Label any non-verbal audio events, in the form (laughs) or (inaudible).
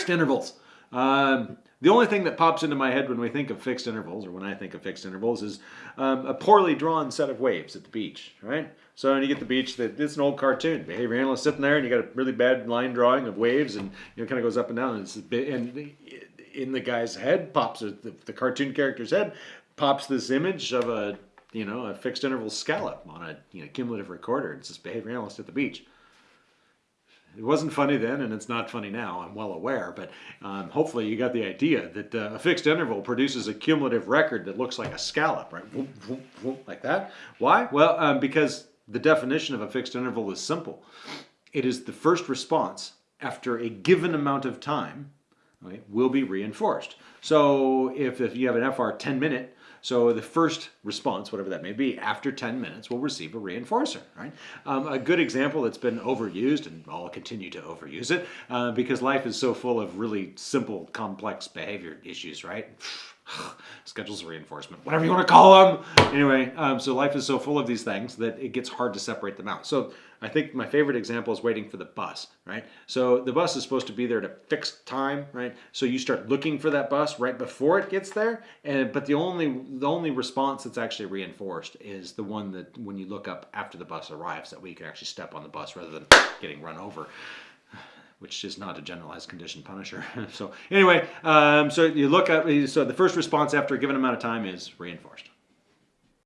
fixed intervals. Um, the only thing that pops into my head when we think of fixed intervals, or when I think of fixed intervals, is um, a poorly drawn set of waves at the beach, right? So you get the beach, that it's an old cartoon. Behavior analyst sitting there, and you got a really bad line drawing of waves, and you know, kind of goes up and down. And, it's bit, and in the guy's head pops the, the cartoon character's head pops this image of a you know a fixed interval scallop on a you know cumulative recorder. It's this behavior analyst at the beach. It wasn't funny then, and it's not funny now. I'm well aware, but um, hopefully you got the idea that uh, a fixed interval produces a cumulative record that looks like a scallop, right? Like that. Why? Well, um, because the definition of a fixed interval is simple. It is the first response after a given amount of time okay, will be reinforced. So if, if you have an FR 10 minute, so the first response, whatever that may be, after 10 minutes will receive a reinforcer, right? Um, a good example that's been overused, and I'll continue to overuse it, uh, because life is so full of really simple, complex behavior issues, right? (sighs) schedules of reinforcement, whatever you want to call them. Anyway, um, so life is so full of these things that it gets hard to separate them out. So I think my favorite example is waiting for the bus, right? So the bus is supposed to be there at a fixed time, right? So you start looking for that bus right before it gets there, and but the only the only response that's actually reinforced is the one that when you look up after the bus arrives, that way you can actually step on the bus rather than getting run over which is not a generalized condition punisher. (laughs) so anyway, um, so you look at, so the first response after a given amount of time is reinforced.